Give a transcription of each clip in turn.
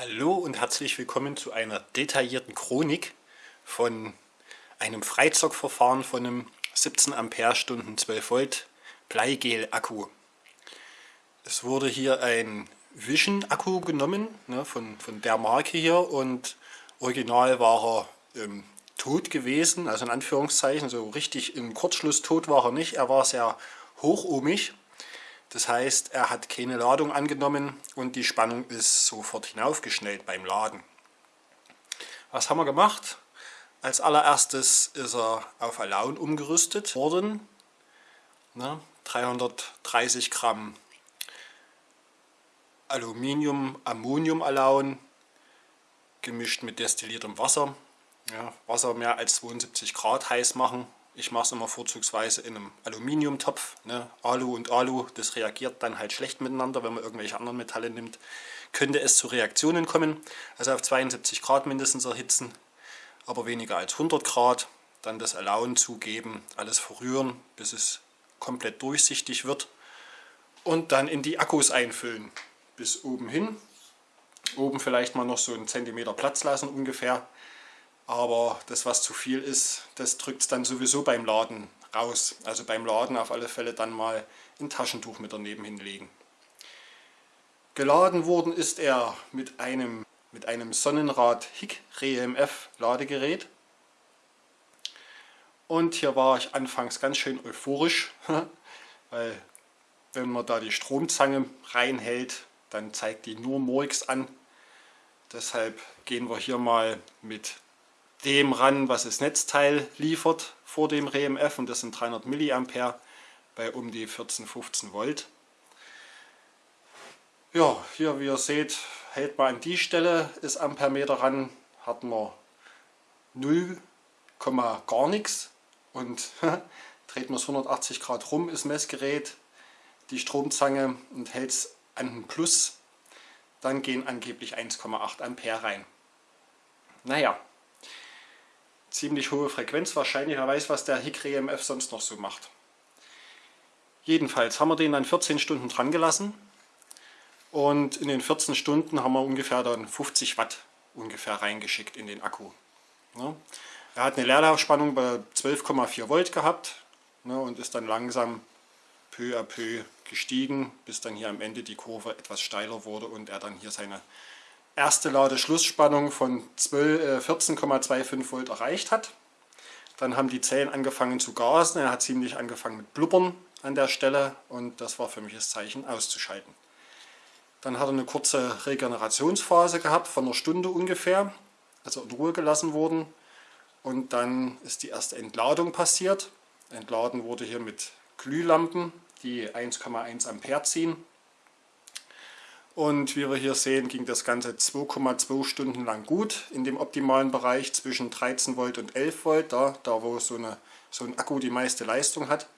Hallo und herzlich willkommen zu einer detaillierten Chronik von einem Freizockverfahren von einem 17 Ampere-Stunden 12 Volt Bleigel-Akku. Es wurde hier ein Vision-Akku genommen, ne, von, von der Marke hier und original war er ähm, tot gewesen, also in Anführungszeichen, so richtig im Kurzschluss tot war er nicht, er war sehr hochohmig das heißt, er hat keine Ladung angenommen und die Spannung ist sofort hinaufgeschnellt beim Laden. Was haben wir gemacht? Als allererstes ist er auf Alaun umgerüstet worden. Ne, 330 Gramm Aluminium, Ammonium Alaun gemischt mit destilliertem Wasser. Ja, Wasser mehr als 72 Grad heiß machen ich mache es immer vorzugsweise in einem Aluminiumtopf. Ne? Alu und Alu, das reagiert dann halt schlecht miteinander, wenn man irgendwelche anderen Metalle nimmt. Könnte es zu Reaktionen kommen, also auf 72 Grad mindestens erhitzen, aber weniger als 100 Grad. Dann das Alaun zugeben, alles verrühren, bis es komplett durchsichtig wird. Und dann in die Akkus einfüllen, bis oben hin. Oben vielleicht mal noch so einen Zentimeter Platz lassen ungefähr aber das, was zu viel ist, das drückt es dann sowieso beim Laden raus. Also beim Laden auf alle Fälle dann mal ein Taschentuch mit daneben hinlegen. Geladen worden ist er mit einem, mit einem Sonnenrad HIC REMF Ladegerät. Und hier war ich anfangs ganz schön euphorisch, weil wenn man da die Stromzange reinhält, dann zeigt die nur Murks an. Deshalb gehen wir hier mal mit dem ran, was das Netzteil liefert vor dem RMF und das sind 300 mA bei um die 14, 15 Volt. Ja, hier wie ihr seht, hält man an die Stelle ist Ampermeter ran, hat man 0, gar nichts und dreht man es 180 Grad rum, ist Messgerät, die Stromzange und hält es an den Plus, dann gehen angeblich 1,8 Ampere rein. Naja, ziemlich hohe Frequenz wahrscheinlich. Wer weiß, was der Hickory EMF sonst noch so macht. Jedenfalls haben wir den dann 14 Stunden dran gelassen und in den 14 Stunden haben wir ungefähr dann 50 Watt ungefähr reingeschickt in den Akku. Ja. Er hat eine Leerlaufspannung bei 12,4 Volt gehabt ne, und ist dann langsam peu à peu gestiegen, bis dann hier am Ende die Kurve etwas steiler wurde und er dann hier seine erste Ladeschlussspannung von 14,25 äh, Volt erreicht hat. Dann haben die Zellen angefangen zu gasen, er hat ziemlich angefangen mit Blubbern an der Stelle und das war für mich das Zeichen auszuschalten. Dann hat er eine kurze Regenerationsphase gehabt von einer Stunde ungefähr, also in Ruhe gelassen worden und dann ist die erste Entladung passiert. Entladen wurde hier mit Glühlampen, die 1,1 Ampere ziehen und wie wir hier sehen, ging das Ganze 2,2 Stunden lang gut in dem optimalen Bereich zwischen 13 Volt und 11 Volt, da, da wo so, eine, so ein Akku die meiste Leistung hat.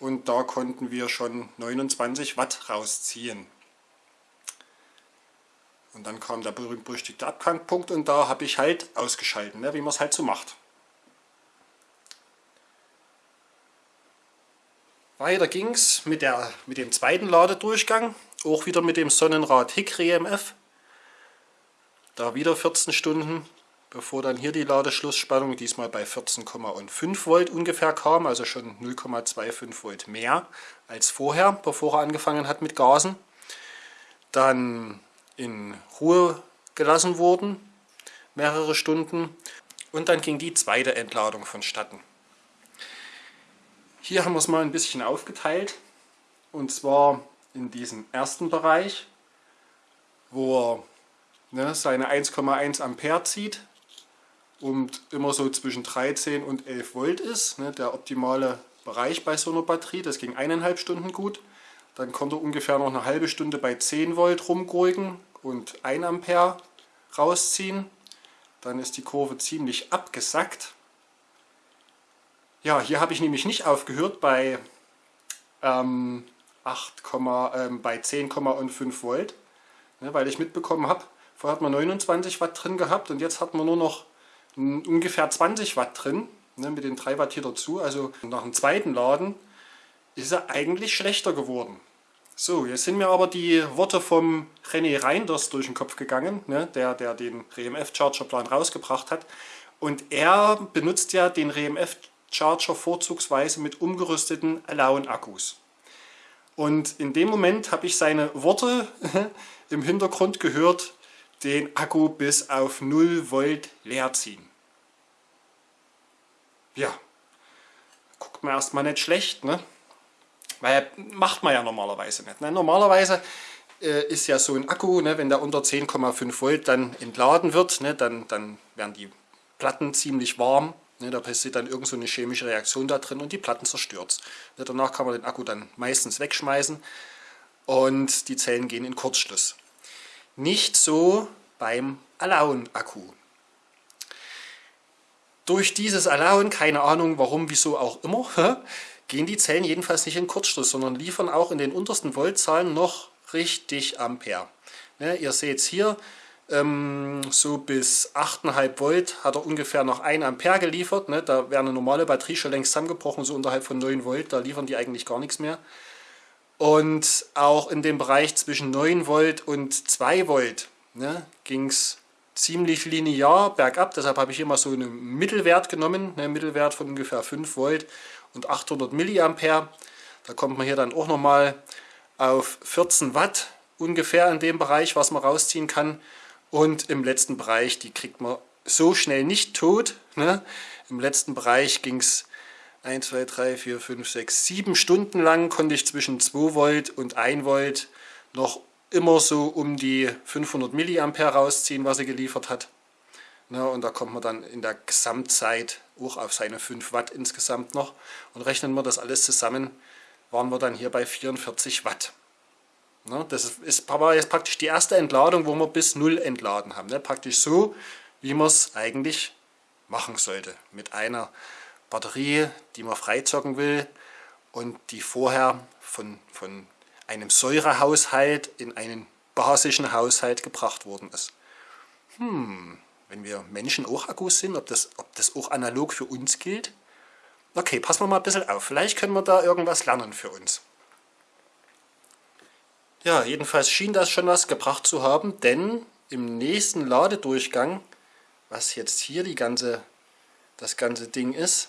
Und da konnten wir schon 29 Watt rausziehen. Und dann kam der berühmt-berüchtigte Abkantpunkt und da habe ich halt ausgeschalten, ne, wie man es halt so macht. Weiter ging es mit, mit dem zweiten Ladedurchgang. Auch wieder mit dem Sonnenrad Hickory EMF. Da wieder 14 Stunden, bevor dann hier die Ladeschlussspannung diesmal bei 14,5 Volt ungefähr kam, also schon 0,25 Volt mehr als vorher, bevor er angefangen hat mit Gasen. Dann in Ruhe gelassen wurden, mehrere Stunden. Und dann ging die zweite Entladung vonstatten. Hier haben wir es mal ein bisschen aufgeteilt. Und zwar in diesem ersten Bereich, wo er ne, seine 1,1 Ampere zieht und immer so zwischen 13 und 11 Volt ist, ne, der optimale Bereich bei so einer Batterie, das ging eineinhalb Stunden gut. Dann konnte er ungefähr noch eine halbe Stunde bei 10 Volt rumgurken und 1 Ampere rausziehen. Dann ist die Kurve ziemlich abgesackt. Ja, hier habe ich nämlich nicht aufgehört bei ähm, 8, ähm, bei 10,5 Volt, ne, weil ich mitbekommen habe, vorher hat man 29 Watt drin gehabt und jetzt hat man nur noch ungefähr 20 Watt drin, ne, mit den 3 Watt hier dazu. Also nach dem zweiten Laden ist er eigentlich schlechter geworden. So, jetzt sind mir aber die Worte vom René Reinders durch den Kopf gegangen, ne, der, der den RMF Charger Plan rausgebracht hat. Und er benutzt ja den RMF Charger vorzugsweise mit umgerüsteten Alone-Akkus. Und in dem Moment habe ich seine Worte im Hintergrund gehört, den Akku bis auf 0 Volt leer ziehen. Ja, guckt man erstmal nicht schlecht, ne? Weil macht man ja normalerweise nicht. Ne? Normalerweise äh, ist ja so ein Akku, ne, wenn der unter 10,5 Volt dann entladen wird, ne, dann, dann werden die Platten ziemlich warm. Ne, da passiert dann irgend so eine chemische Reaktion da drin und die Platten zerstört. Ne, danach kann man den Akku dann meistens wegschmeißen und die Zellen gehen in Kurzschluss. Nicht so beim Alone-Akku. Durch dieses Alone, keine Ahnung warum, wieso auch immer, gehen die Zellen jedenfalls nicht in Kurzschluss, sondern liefern auch in den untersten Voltzahlen noch richtig Ampere. Ja, ihr seht es hier, ähm, so bis 8,5 Volt hat er ungefähr noch 1 Ampere geliefert. Ne? Da wäre eine normale Batterie schon längst zusammengebrochen, so unterhalb von 9 Volt, da liefern die eigentlich gar nichts mehr. Und auch in dem Bereich zwischen 9 Volt und 2 Volt ne, ging es ziemlich linear bergab. Deshalb habe ich immer so einen Mittelwert genommen, einen Mittelwert von ungefähr 5 Volt und 800 Milliampere. Da kommt man hier dann auch nochmal auf 14 Watt ungefähr in dem Bereich, was man rausziehen kann. Und im letzten Bereich, die kriegt man so schnell nicht tot. Ne? Im letzten Bereich ging es 1, 2, 3, 4, 5, 6, 7 Stunden lang, konnte ich zwischen 2 Volt und 1 Volt noch immer so um die 500 Milliampere rausziehen, was er geliefert hat. Ne? Und da kommt man dann in der Gesamtzeit auch auf seine 5 Watt insgesamt noch. Und rechnen wir das alles zusammen, waren wir dann hier bei 44 Watt. Ne, das ist, war jetzt praktisch die erste Entladung, wo wir bis 0 entladen haben. Ne, praktisch so, wie man es eigentlich machen sollte. Mit einer Batterie, die man freizocken will und die vorher von, von einem Säurehaushalt in einen basischen Haushalt gebracht worden ist. Hm, wenn wir Menschen auch Akkus sind, ob das, ob das auch analog für uns gilt? Okay, passen wir mal ein bisschen auf. Vielleicht können wir da irgendwas lernen für uns. Ja, jedenfalls schien das schon was gebracht zu haben, denn im nächsten Ladedurchgang, was jetzt hier die ganze, das ganze Ding ist,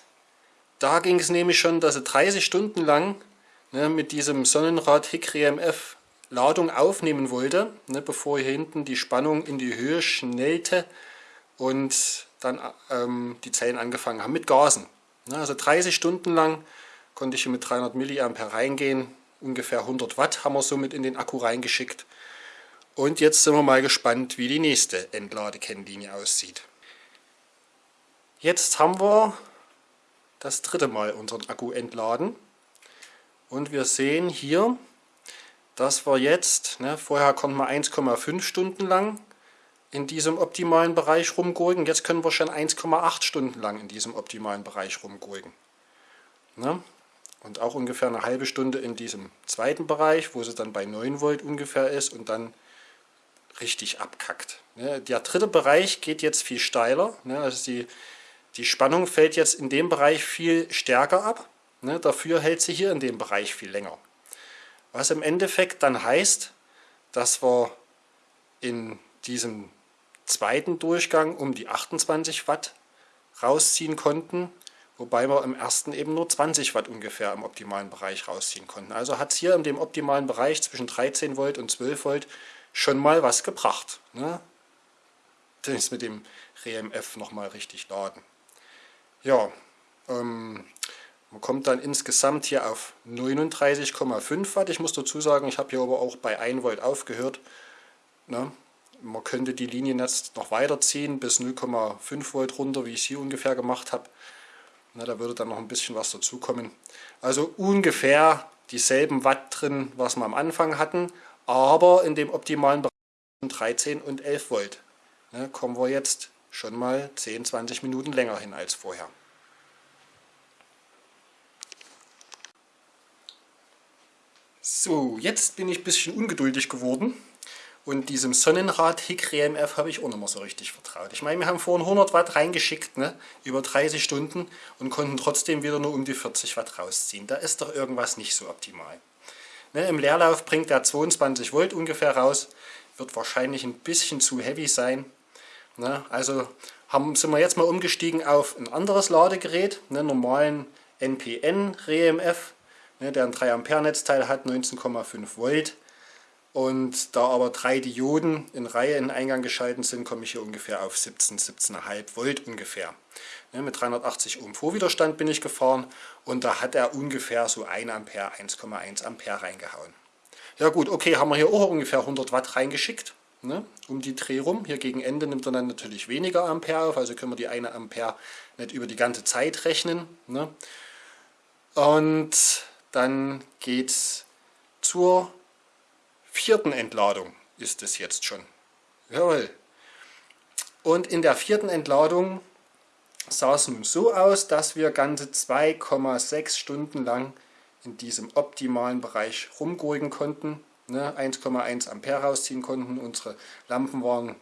da ging es nämlich schon, dass er 30 Stunden lang ne, mit diesem Sonnenrad Hickory MF Ladung aufnehmen wollte, ne, bevor hier hinten die Spannung in die Höhe schnellte und dann ähm, die Zellen angefangen haben mit Gasen. Also 30 Stunden lang konnte ich hier mit 300 mA reingehen. Ungefähr 100 Watt haben wir somit in den Akku reingeschickt. Und jetzt sind wir mal gespannt, wie die nächste Entladekennlinie aussieht. Jetzt haben wir das dritte Mal unseren Akku entladen. Und wir sehen hier, dass wir jetzt, ne, vorher konnten wir 1,5 Stunden lang in diesem optimalen Bereich rumgurken. Jetzt können wir schon 1,8 Stunden lang in diesem optimalen Bereich rumgurken. Ne? Und auch ungefähr eine halbe Stunde in diesem zweiten Bereich, wo sie dann bei 9 Volt ungefähr ist und dann richtig abkackt. Ne? Der dritte Bereich geht jetzt viel steiler. Ne? Also die, die Spannung fällt jetzt in dem Bereich viel stärker ab. Ne? Dafür hält sie hier in dem Bereich viel länger. Was im Endeffekt dann heißt, dass wir in diesem zweiten Durchgang um die 28 Watt rausziehen konnten, wobei wir im ersten eben nur 20 Watt ungefähr im optimalen Bereich rausziehen konnten. Also hat es hier in dem optimalen Bereich zwischen 13 Volt und 12 Volt schon mal was gebracht. Ne? Das mit dem RMF nochmal richtig laden. Ja, ähm, man kommt dann insgesamt hier auf 39,5 Watt. Ich muss dazu sagen, ich habe hier aber auch bei 1 Volt aufgehört. Ne? Man könnte die Linien jetzt noch weiterziehen bis 0,5 Volt runter, wie ich es hier ungefähr gemacht habe. Na, da würde dann noch ein bisschen was dazukommen. Also ungefähr dieselben Watt drin, was wir am Anfang hatten, aber in dem optimalen Bereich 13 und 11 Volt. Ne, kommen wir jetzt schon mal 10, 20 Minuten länger hin als vorher. So, jetzt bin ich ein bisschen ungeduldig geworden. Und diesem Sonnenrad Hickory MF habe ich auch nicht mehr so richtig vertraut. Ich meine, wir haben vorhin 100 Watt reingeschickt, ne, über 30 Stunden und konnten trotzdem wieder nur um die 40 Watt rausziehen. Da ist doch irgendwas nicht so optimal. Ne, Im Leerlauf bringt er 22 Volt ungefähr raus. wird wahrscheinlich ein bisschen zu heavy sein. Ne? Also haben, sind wir jetzt mal umgestiegen auf ein anderes Ladegerät, einen normalen NPN REMF, ne, der ein 3 Ampere Netzteil hat, 19,5 Volt. Und da aber drei Dioden in Reihe in Eingang geschalten sind, komme ich hier ungefähr auf 17, 17,5 Volt ungefähr. Ne, mit 380 Ohm Vorwiderstand bin ich gefahren und da hat er ungefähr so 1 Ampere, 1,1 Ampere reingehauen. Ja gut, okay, haben wir hier auch ungefähr 100 Watt reingeschickt, ne, um die Dreh rum. Hier gegen Ende nimmt er dann natürlich weniger Ampere auf, also können wir die 1 Ampere nicht über die ganze Zeit rechnen. Ne. Und dann geht es zur vierten Entladung ist es jetzt schon. Jawohl. Und in der vierten Entladung sah es nun so aus, dass wir ganze 2,6 Stunden lang in diesem optimalen Bereich rumgurken konnten, 1,1 ne, Ampere rausziehen konnten. Unsere Lampen waren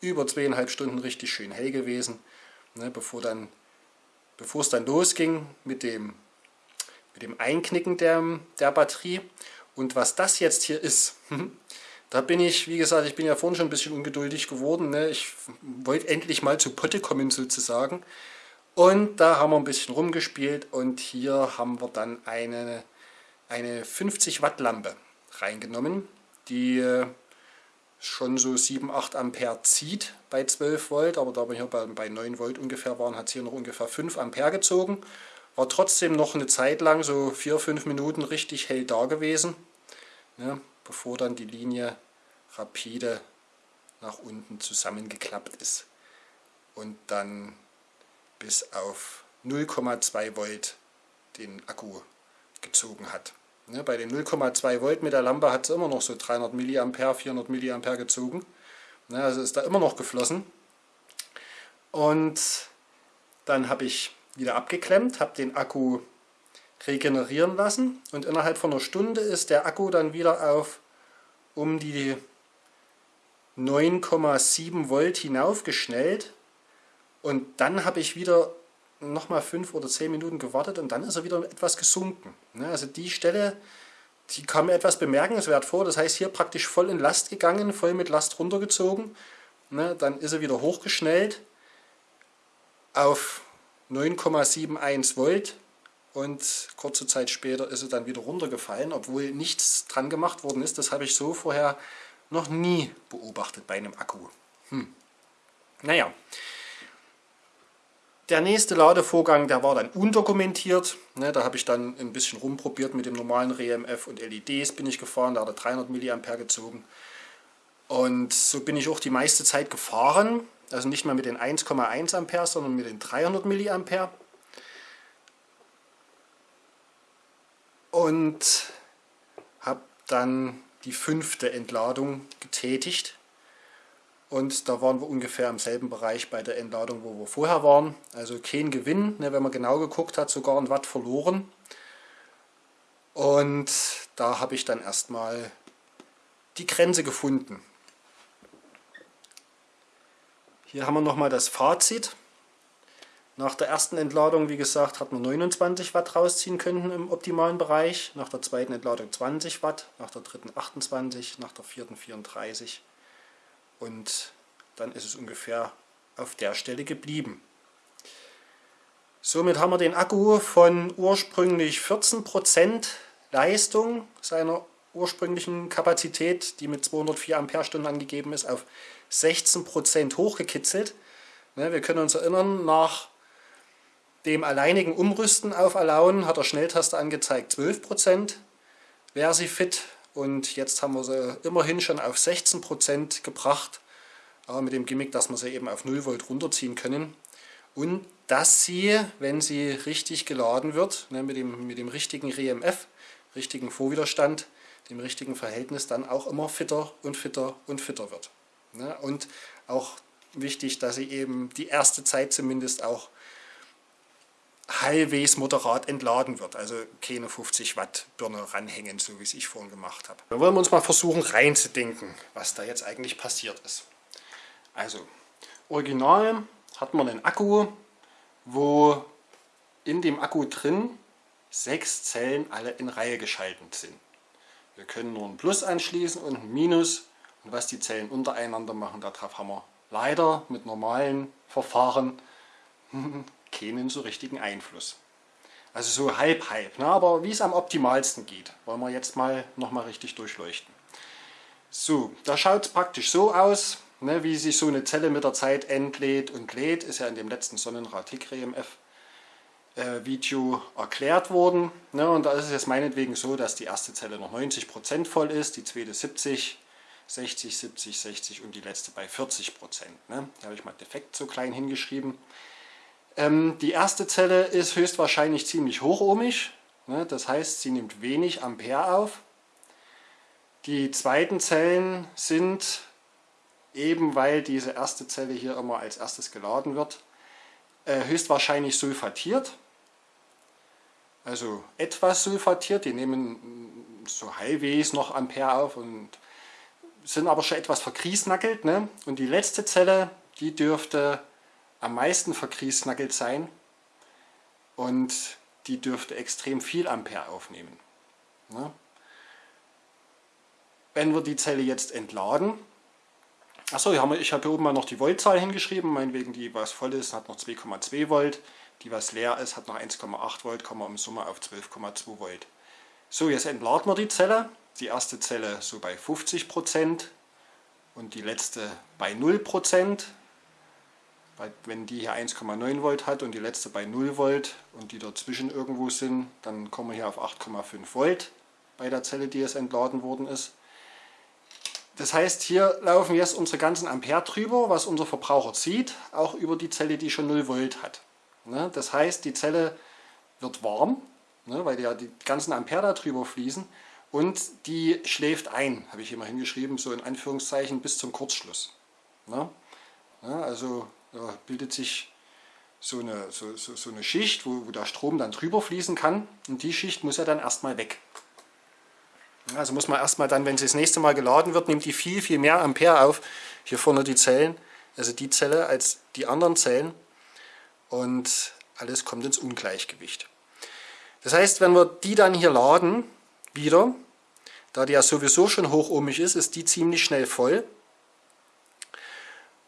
über zweieinhalb Stunden richtig schön hell gewesen, ne, bevor, dann, bevor es dann losging mit dem, mit dem Einknicken der, der Batterie. Und was das jetzt hier ist, da bin ich, wie gesagt, ich bin ja vorhin schon ein bisschen ungeduldig geworden. Ne? Ich wollte endlich mal zu Potte kommen sozusagen. Und da haben wir ein bisschen rumgespielt und hier haben wir dann eine, eine 50 Watt Lampe reingenommen, die äh, schon so 7, 8 Ampere zieht bei 12 Volt, aber da wir hier bei, bei 9 Volt ungefähr waren, hat es hier noch ungefähr 5 Ampere gezogen. War trotzdem noch eine Zeit lang, so 4, 5 Minuten richtig hell da gewesen ja, bevor dann die Linie rapide nach unten zusammengeklappt ist und dann bis auf 0,2 Volt den Akku gezogen hat. Ja, bei den 0,2 Volt mit der Lampe hat es immer noch so 300 mA, 400 mA gezogen. Ja, also ist da immer noch geflossen. Und dann habe ich wieder abgeklemmt, habe den Akku regenerieren lassen. Und innerhalb von einer Stunde ist der Akku dann wieder auf um die 9,7 Volt hinaufgeschnellt. Und dann habe ich wieder nochmal 5 oder 10 Minuten gewartet und dann ist er wieder etwas gesunken. Ne, also die Stelle, die kam mir etwas bemerkenswert vor, das heißt hier praktisch voll in Last gegangen, voll mit Last runtergezogen, ne, dann ist er wieder hochgeschnellt auf 9,71 Volt und kurze Zeit später ist es dann wieder runtergefallen, obwohl nichts dran gemacht worden ist. Das habe ich so vorher noch nie beobachtet bei einem Akku. Hm. Naja, der nächste Ladevorgang, der war dann undokumentiert. Ne, da habe ich dann ein bisschen rumprobiert mit dem normalen RMF und LEDs bin ich gefahren, da hat er 300 mA gezogen. Und so bin ich auch die meiste Zeit gefahren, also nicht mehr mit den 1,1 Ampere, sondern mit den 300 mA. Und habe dann die fünfte Entladung getätigt. Und da waren wir ungefähr im selben Bereich bei der Entladung, wo wir vorher waren. Also kein Gewinn, ne, wenn man genau geguckt hat, sogar ein Watt verloren. Und da habe ich dann erstmal die Grenze gefunden. Hier haben wir nochmal das Fazit. Nach der ersten Entladung, wie gesagt, hat man 29 Watt rausziehen können im optimalen Bereich. Nach der zweiten Entladung 20 Watt, nach der dritten 28, nach der vierten 34. Und dann ist es ungefähr auf der Stelle geblieben. Somit haben wir den Akku von ursprünglich 14% Leistung seiner ursprünglichen Kapazität, die mit 204 Ampere-Stunden angegeben ist, auf 16% hochgekitzelt. Ne, wir können uns erinnern, nach dem alleinigen Umrüsten auf Alaun hat der Schnelltaste angezeigt 12% wäre sie fit? Und jetzt haben wir sie immerhin schon auf 16% gebracht, aber mit dem Gimmick, dass wir sie eben auf 0 Volt runterziehen können. Und dass sie, wenn sie richtig geladen wird, ne, mit, dem, mit dem richtigen RMF, richtigen Vorwiderstand, dem richtigen Verhältnis, dann auch immer fitter und fitter und fitter wird. Ne, und auch wichtig, dass sie eben die erste Zeit zumindest auch halbwegs moderat entladen wird. Also keine 50 Watt Birne ranhängen, so wie es ich vorhin gemacht habe. Dann wollen wir uns mal versuchen reinzudenken, was da jetzt eigentlich passiert ist. Also, original hat man einen Akku, wo in dem Akku drin sechs Zellen alle in Reihe geschaltet sind. Wir können nur ein Plus anschließen und ein Minus Und was die Zellen untereinander machen, darauf haben wir leider mit normalen Verfahren keinen so richtigen Einfluss. Also so halb halb, ne? aber wie es am optimalsten geht, wollen wir jetzt mal nochmal richtig durchleuchten. So, da schaut es praktisch so aus, ne, wie sich so eine Zelle mit der Zeit entlädt und lädt, ist ja in dem letzten Sonnenrad-Tick-RMF äh, Video erklärt worden. Ne, und da ist es jetzt meinetwegen so, dass die erste Zelle noch 90% voll ist, die zweite 70, 60, 70, 60 und die letzte bei 40%. Ne. Da habe ich mal defekt so klein hingeschrieben. Ähm, die erste Zelle ist höchstwahrscheinlich ziemlich hochohmig, ne, das heißt sie nimmt wenig Ampere auf. Die zweiten Zellen sind eben weil diese erste Zelle hier immer als erstes geladen wird, äh, höchstwahrscheinlich sulfatiert. Also etwas sulfatiert, die nehmen so halbwegs noch Ampere auf und sind aber schon etwas verkriesnackelt. Ne? Und die letzte Zelle, die dürfte am meisten verkriesnackelt sein und die dürfte extrem viel Ampere aufnehmen. Ne? Wenn wir die Zelle jetzt entladen, Achso, ich habe hier oben mal noch die Voltzahl hingeschrieben, meinetwegen die, was voll ist, hat noch 2,2 Volt, die, was leer ist, hat noch 1,8 Volt, kommen wir im Summe auf 12,2 Volt. So, jetzt entladen wir die Zelle, die erste Zelle so bei 50% und die letzte bei 0%. Wenn die hier 1,9 Volt hat und die letzte bei 0 Volt und die dazwischen irgendwo sind, dann kommen wir hier auf 8,5 Volt bei der Zelle, die jetzt entladen worden ist. Das heißt, hier laufen jetzt unsere ganzen Ampere drüber, was unser Verbraucher sieht, auch über die Zelle, die schon 0 Volt hat. Ne, das heißt, die Zelle wird warm, ne, weil ja die ganzen Ampere da drüber fließen und die schläft ein, habe ich hier mal hingeschrieben, so in Anführungszeichen bis zum Kurzschluss. Ne. Also da bildet sich so eine, so, so, so eine Schicht, wo, wo der Strom dann drüber fließen kann und die Schicht muss ja dann erstmal weg. Also muss man erstmal dann, wenn sie das nächste Mal geladen wird, nimmt die viel, viel mehr Ampere auf. Hier vorne die Zellen, also die Zelle als die anderen Zellen. Und alles kommt ins Ungleichgewicht. Das heißt, wenn wir die dann hier laden, wieder, da die ja sowieso schon hochohmig ist, ist die ziemlich schnell voll.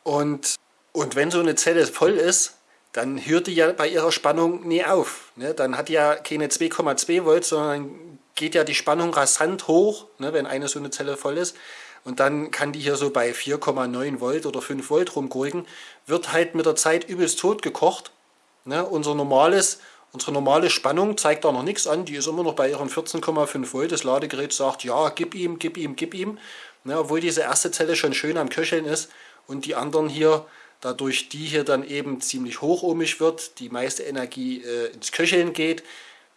Und, und wenn so eine Zelle voll ist, dann hört die ja bei ihrer Spannung nie auf. Ne? Dann hat die ja keine 2,2 Volt, sondern geht ja die Spannung rasant hoch, ne, wenn eine so eine Zelle voll ist. Und dann kann die hier so bei 4,9 Volt oder 5 Volt rumgurken. Wird halt mit der Zeit übelst tot gekocht. Ne, unser normales, unsere normale Spannung zeigt da noch nichts an. Die ist immer noch bei ihren 14,5 Volt. Das Ladegerät sagt, ja, gib ihm, gib ihm, gib ihm. Ne, obwohl diese erste Zelle schon schön am Köcheln ist. Und die anderen hier, dadurch die hier dann eben ziemlich hochohmig wird, die meiste Energie äh, ins Köcheln geht,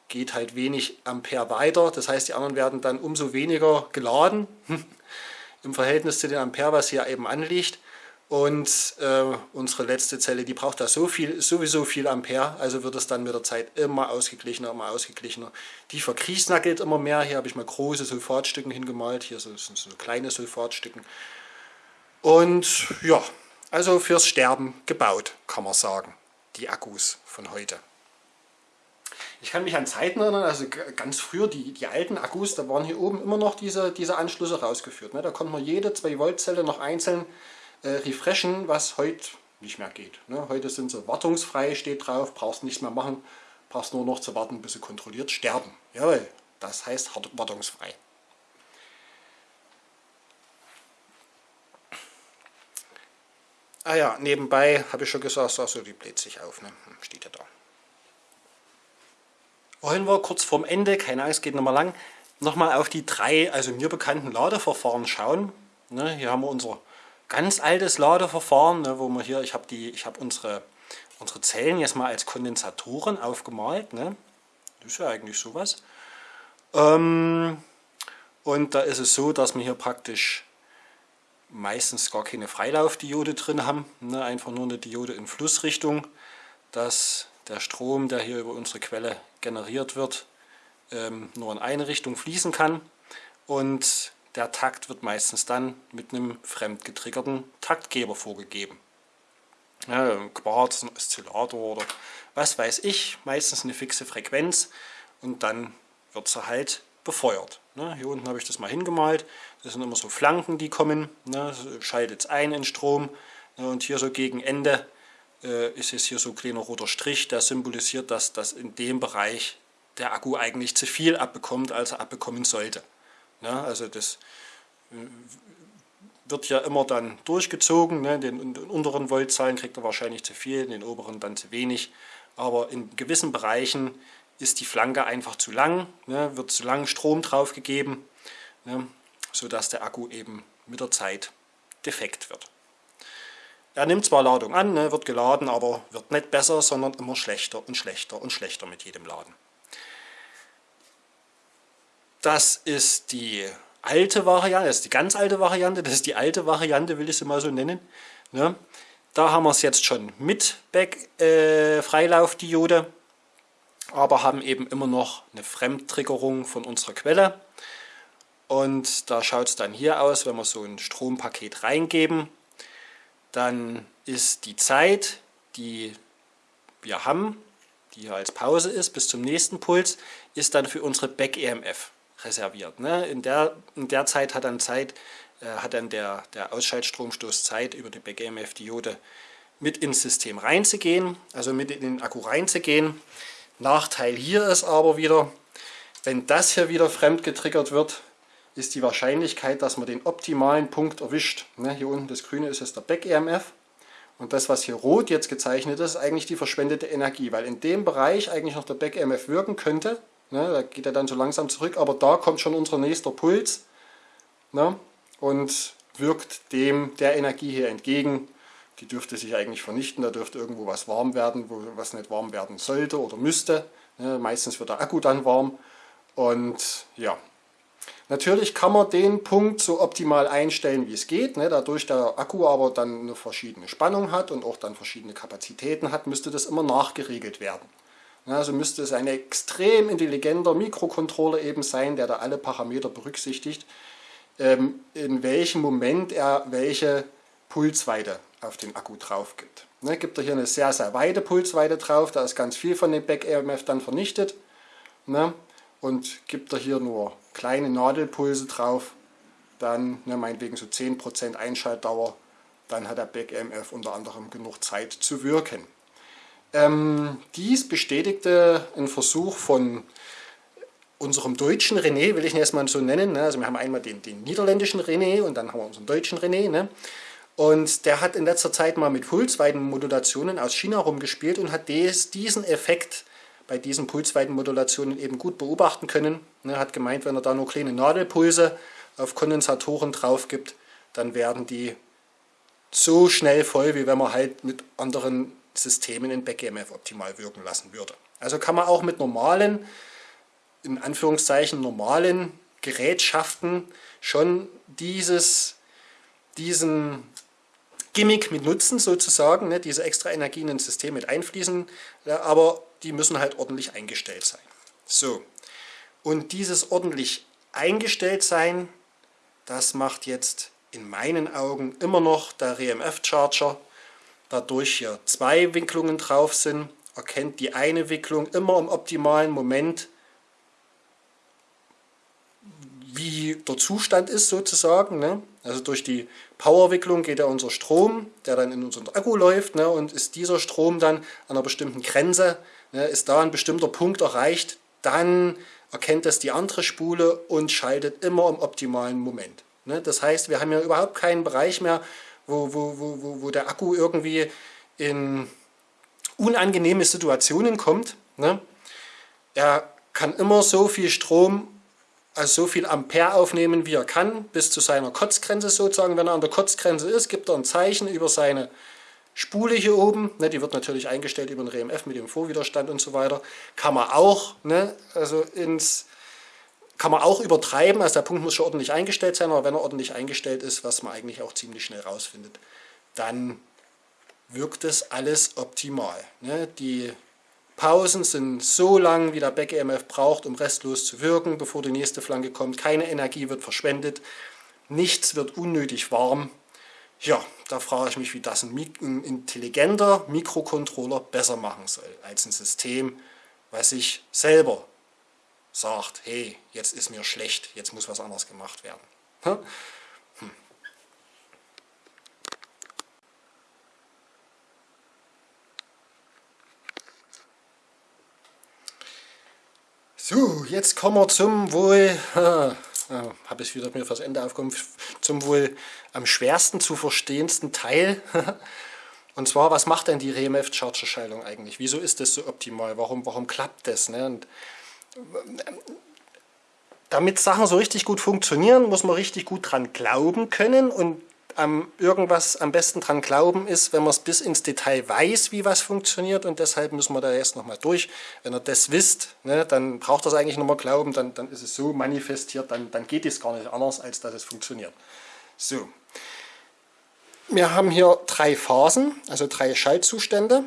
geht halt wenig Ampere weiter. Das heißt, die anderen werden dann umso weniger geladen im Verhältnis zu den Ampere, was hier eben anliegt. Und äh, unsere letzte Zelle, die braucht da so viel, sowieso viel Ampere, also wird es dann mit der Zeit immer ausgeglichener, immer ausgeglichener. Die verkriesnackelt immer mehr. Hier habe ich mal große Sulfatstücken hingemalt, hier sind so kleine Sulfatstücken. Und ja, also fürs Sterben gebaut, kann man sagen, die Akkus von heute. Ich kann mich an Zeiten erinnern, also ganz früher, die, die alten Akkus, da waren hier oben immer noch diese, diese Anschlüsse rausgeführt. Ne? Da konnte man jede 2-Volt-Zelle noch einzeln äh, refreshen, was heute nicht mehr geht. Ne? Heute sind sie wartungsfrei, steht drauf, brauchst nichts mehr machen, brauchst nur noch zu warten, bis sie kontrolliert sterben. Jawohl, das heißt wartungsfrei. Ah ja, nebenbei habe ich schon gesagt, also die bläht sich auf, ne? Hm, steht ja da wollen wir kurz vorm Ende, keine Angst, geht nochmal lang, nochmal auf die drei, also mir bekannten Ladeverfahren schauen. Ne, hier haben wir unser ganz altes Ladeverfahren, ne, wo wir hier, ich habe habe unsere, unsere Zellen jetzt mal als Kondensatoren aufgemalt. Ne? Das ist ja eigentlich sowas. Ähm, und da ist es so, dass wir hier praktisch meistens gar keine Freilaufdiode drin haben, ne? einfach nur eine Diode in Flussrichtung, dass der Strom, der hier über unsere Quelle generiert wird, ähm, nur in eine Richtung fließen kann und der Takt wird meistens dann mit einem fremd getriggerten Taktgeber vorgegeben. Ja, Quarz, ein Oszillator oder was weiß ich, meistens eine fixe Frequenz und dann wird sie halt befeuert. Ne? Hier unten habe ich das mal hingemalt. Das sind immer so Flanken, die kommen. Ne? Schaltet es ein in Strom. Ne? Und hier so gegen Ende äh, ist jetzt hier so ein kleiner roter Strich, der symbolisiert, dass, dass in dem Bereich der Akku eigentlich zu viel abbekommt, als er abbekommen sollte. Ne? Also das äh, wird ja immer dann durchgezogen. Den, den unteren Voltzahlen kriegt er wahrscheinlich zu viel, den oberen dann zu wenig. Aber in gewissen Bereichen ist die Flanke einfach zu lang, ne? wird zu lang Strom draufgegeben, ne? sodass der Akku eben mit der Zeit defekt wird. Er nimmt zwar Ladung an, ne, wird geladen, aber wird nicht besser, sondern immer schlechter und schlechter und schlechter mit jedem Laden. Das ist die alte Variante, das ist die ganz alte Variante, das ist die alte Variante, will ich sie mal so nennen. Ne? Da haben wir es jetzt schon mit Back, äh, Freilaufdiode, aber haben eben immer noch eine Fremdtriggerung von unserer Quelle. Und da schaut es dann hier aus, wenn wir so ein Strompaket reingeben, dann ist die Zeit, die wir haben, die hier als Pause ist, bis zum nächsten Puls, ist dann für unsere Back-EMF reserviert. Ne? In, der, in der Zeit hat dann Zeit, äh, hat dann der, der Ausschaltstromstoß Zeit, über die Back-EMF-Diode mit ins System reinzugehen, also mit in den Akku reinzugehen. Nachteil hier ist aber wieder, wenn das hier wieder fremd getriggert wird, ist die Wahrscheinlichkeit, dass man den optimalen Punkt erwischt. Ne, hier unten das grüne ist jetzt der Back-EMF. Und das, was hier rot jetzt gezeichnet ist, ist eigentlich die verschwendete Energie, weil in dem Bereich eigentlich noch der Back-EMF wirken könnte, Ne, da geht er dann so langsam zurück, aber da kommt schon unser nächster Puls ne, und wirkt dem der Energie hier entgegen. Die dürfte sich eigentlich vernichten, da dürfte irgendwo was warm werden, wo was nicht warm werden sollte oder müsste. Ne, meistens wird der Akku dann warm und ja, Natürlich kann man den Punkt so optimal einstellen, wie es geht. Ne? Dadurch der Akku aber dann eine verschiedene Spannung hat und auch dann verschiedene Kapazitäten hat, müsste das immer nachgeregelt werden. Also müsste es ein extrem intelligenter Mikrocontroller eben sein, der da alle Parameter berücksichtigt, ähm, in welchem Moment er welche Pulsweite auf den Akku drauf gibt. Ne, gibt er hier eine sehr, sehr weite Pulsweite drauf, da ist ganz viel von dem Back-EMF dann vernichtet. Ne, und gibt er hier nur kleine Nadelpulse drauf, dann ne, meinetwegen so 10% Einschaltdauer, dann hat der Back-EMF unter anderem genug Zeit zu wirken. Ähm, dies bestätigte ein Versuch von unserem deutschen René, will ich ihn erstmal so nennen. Ne? Also wir haben einmal den, den, niederländischen René und dann haben wir unseren deutschen René. Ne? Und der hat in letzter Zeit mal mit Pulsweitenmodulationen aus China rumgespielt und hat des, diesen Effekt bei diesen Pulsweitenmodulationen eben gut beobachten können. Er hat gemeint, wenn er da nur kleine Nadelpulse auf Kondensatoren drauf gibt, dann werden die so schnell voll, wie wenn man halt mit anderen Systemen in BackEMF optimal wirken lassen würde. Also kann man auch mit normalen, in Anführungszeichen normalen Gerätschaften schon dieses, diesen Gimmick mit nutzen sozusagen, ne, diese extra Energie in ein System mit einfließen, ja, aber die müssen halt ordentlich eingestellt sein. So, und dieses ordentlich eingestellt sein, das macht jetzt in meinen Augen immer noch der RMF-Charger, dadurch hier zwei Wicklungen drauf sind, erkennt die eine Wicklung immer im optimalen Moment, wie der Zustand ist sozusagen. Ne? Also durch die Powerwicklung geht ja unser Strom, der dann in unseren Akku läuft ne? und ist dieser Strom dann an einer bestimmten Grenze, ne? ist da ein bestimmter Punkt erreicht, dann erkennt das die andere Spule und schaltet immer im optimalen Moment. Ne? Das heißt, wir haben ja überhaupt keinen Bereich mehr, wo, wo, wo, wo der Akku irgendwie in unangenehme Situationen kommt. Ne? Er kann immer so viel Strom, also so viel Ampere aufnehmen, wie er kann, bis zu seiner Kotzgrenze sozusagen. Wenn er an der Kotzgrenze ist, gibt er ein Zeichen über seine Spule hier oben. Ne, die wird natürlich eingestellt über den RMF mit dem Vorwiderstand und so weiter. Kann man auch ne, also ins kann man auch übertreiben, also der Punkt muss schon ordentlich eingestellt sein, aber wenn er ordentlich eingestellt ist, was man eigentlich auch ziemlich schnell rausfindet, dann wirkt es alles optimal. Ne? Die Pausen sind so lang, wie der Back-EMF braucht, um restlos zu wirken, bevor die nächste Flanke kommt. Keine Energie wird verschwendet, nichts wird unnötig warm. Ja, da frage ich mich, wie das ein, ein intelligenter Mikrocontroller besser machen soll, als ein System, was sich selber sagt, hey, jetzt ist mir schlecht, jetzt muss was anderes gemacht werden. So, jetzt kommen wir zum wohl, äh, habe ich wieder mir fürs Ende aufgekommen, zum wohl am schwersten zu verstehendsten Teil. Und zwar, was macht denn die RMF-Charger-Schaltung eigentlich? Wieso ist das so optimal? Warum, warum klappt das? Ne? Und damit Sachen so richtig gut funktionieren, muss man richtig gut dran glauben können und am irgendwas am besten dran glauben ist, wenn man es bis ins Detail weiß, wie was funktioniert und deshalb müssen wir da erst nochmal durch. Wenn ihr das wisst, ne, dann braucht das eigentlich nochmal glauben, dann, dann ist es so manifestiert, dann, dann geht es gar nicht anders, als dass es funktioniert. So, wir haben hier drei Phasen, also drei Schaltzustände.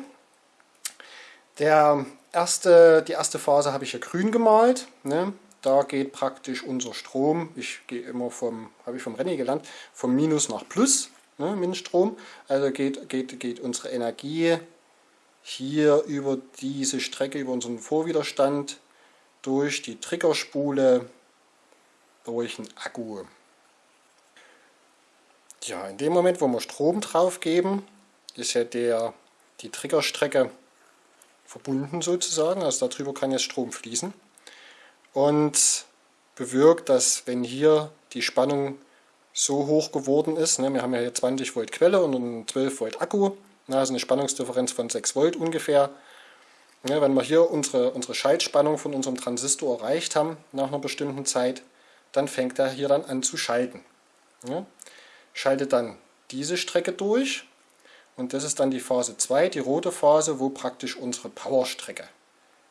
Der erste, die erste Phase habe ich hier grün gemalt. Ne? Da geht praktisch unser Strom, ich gehe immer vom, habe ich vom Rennen gelernt, vom Minus nach Plus, ne, Minstrom. Also geht, geht, geht unsere Energie hier über diese Strecke, über unseren Vorwiderstand, durch die Triggerspule, durch einen Akku. Ja, in dem Moment, wo wir Strom drauf geben, ist ja der, die Triggerstrecke verbunden sozusagen, also darüber kann jetzt Strom fließen und bewirkt, dass wenn hier die Spannung so hoch geworden ist, ne, wir haben ja hier 20 Volt Quelle und einen 12 Volt Akku, ne, also eine Spannungsdifferenz von 6 Volt ungefähr. Ne, wenn wir hier unsere, unsere Schaltspannung von unserem Transistor erreicht haben nach einer bestimmten Zeit, dann fängt er hier dann an zu schalten. Ne, schaltet dann diese Strecke durch und das ist dann die Phase 2, die rote Phase, wo praktisch unsere Powerstrecke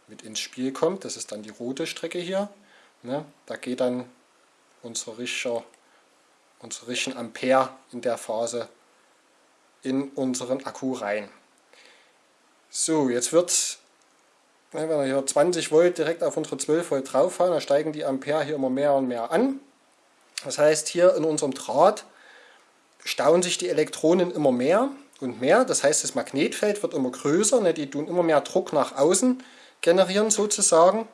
mit ins Spiel kommt. Das ist dann die rote Strecke hier. Ne? Da geht dann unsere richtige, unsere richtigen Ampere in der Phase in unseren Akku rein. So, jetzt wird, wenn wir hier 20 Volt direkt auf unsere 12 Volt drauf haben, dann steigen die Ampere hier immer mehr und mehr an. Das heißt, hier in unserem Draht stauen sich die Elektronen immer mehr und mehr. Das heißt, das Magnetfeld wird immer größer, ne? die tun immer mehr Druck nach außen generieren sozusagen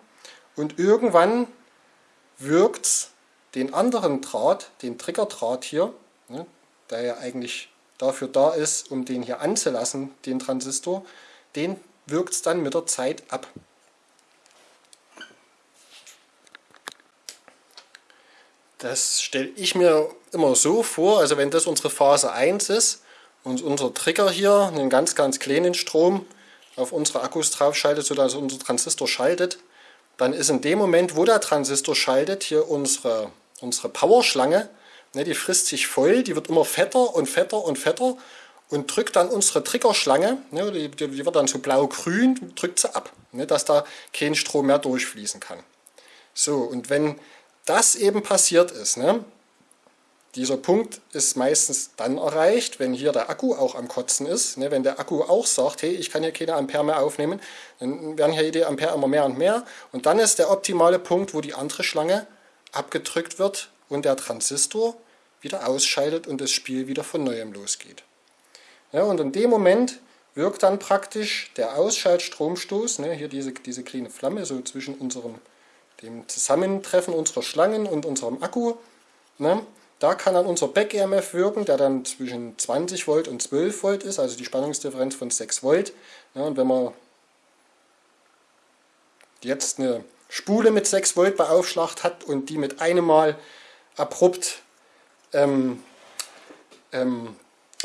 und irgendwann wirkt es den anderen Draht, den Triggerdraht hier, ne, der ja eigentlich dafür da ist, um den hier anzulassen, den Transistor, den wirkt es dann mit der Zeit ab. Das stelle ich mir immer so vor, also wenn das unsere Phase 1 ist und unser Trigger hier einen ganz, ganz kleinen Strom auf unsere Akkus draufschaltet, sodass unser Transistor schaltet, dann ist in dem Moment, wo der Transistor schaltet, hier unsere, unsere Powerschlange, ne, die frisst sich voll, die wird immer fetter und fetter und fetter und drückt dann unsere Triggerschlange, ne, die, die, wird dann so blau-grün, drückt sie ab, ne, dass da kein Strom mehr durchfließen kann. So, und wenn das eben passiert ist, ne, dieser Punkt ist meistens dann erreicht, wenn hier der Akku auch am Kotzen ist. Ne, wenn der Akku auch sagt, hey, ich kann hier keine Ampere mehr aufnehmen, dann werden hier die Ampere immer mehr und mehr. Und dann ist der optimale Punkt, wo die andere Schlange abgedrückt wird und der Transistor wieder ausschaltet und das Spiel wieder von Neuem losgeht. Und in dem Moment wirkt dann praktisch der Ausschaltstromstoß, ne, hier diese, diese kleine Flamme, so zwischen unserem, dem Zusammentreffen unserer Schlangen und unserem Akku. Ne, da kann dann unser Back-EMF wirken, der dann zwischen 20 Volt und 12 Volt ist, also die Spannungsdifferenz von 6 Volt. Ja, und wenn man jetzt eine Spule mit 6 Volt beaufschlagt hat und die mit einem Mal abrupt ähm, ähm,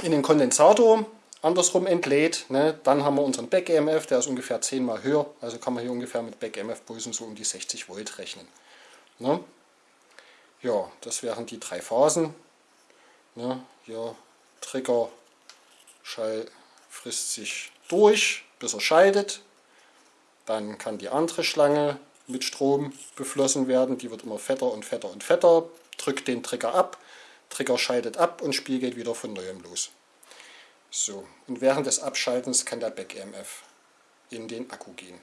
in den Kondensator andersrum entlädt, ne, dann haben wir unseren Back-EMF, der ist ungefähr 10 mal höher, also kann man hier ungefähr mit Back-EMF-Pulsen so um die 60 Volt rechnen. Ne. Ja, das wären die drei Phasen. Ne, hier Trigger Schall frisst sich durch, bis er scheidet. Dann kann die andere Schlange mit Strom beflossen werden. Die wird immer fetter und fetter und fetter. Drückt den Trigger ab. Trigger scheidet ab und Spiel geht wieder von neuem los. So, und während des Abschaltens kann der Back-EMF in den Akku gehen.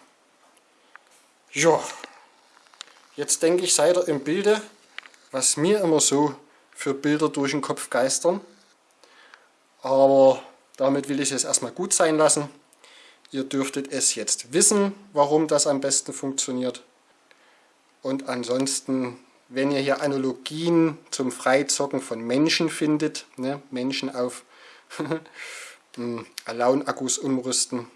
Ja, jetzt denke ich, seid ihr im Bilde, was mir immer so für Bilder durch den Kopf geistern. Aber damit will ich es erstmal gut sein lassen. Ihr dürftet es jetzt wissen, warum das am besten funktioniert. Und ansonsten, wenn ihr hier Analogien zum Freizocken von Menschen findet, ne, Menschen auf hm, Alone-Akkus umrüsten,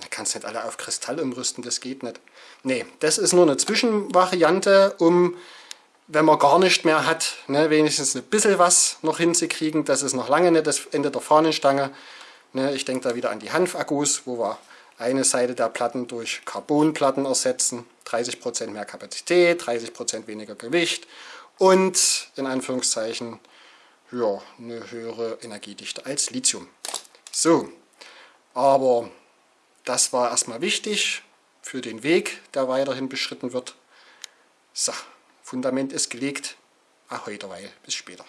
da kannst du nicht alle auf Kristall umrüsten, das geht nicht. Nee, das ist nur eine Zwischenvariante, um, wenn man gar nicht mehr hat, ne, wenigstens ein bisschen was noch hinzukriegen. Das ist noch lange nicht das Ende der Fahnenstange. Ne, ich denke da wieder an die Hanfakkus, wo wir eine Seite der Platten durch Carbonplatten ersetzen. 30% mehr Kapazität, 30% weniger Gewicht und in Anführungszeichen ja, eine höhere Energiedichte als Lithium. So, aber das war erstmal wichtig für den Weg, der weiterhin beschritten wird. So, Fundament ist gelegt. Ahoi derweil. Bis später.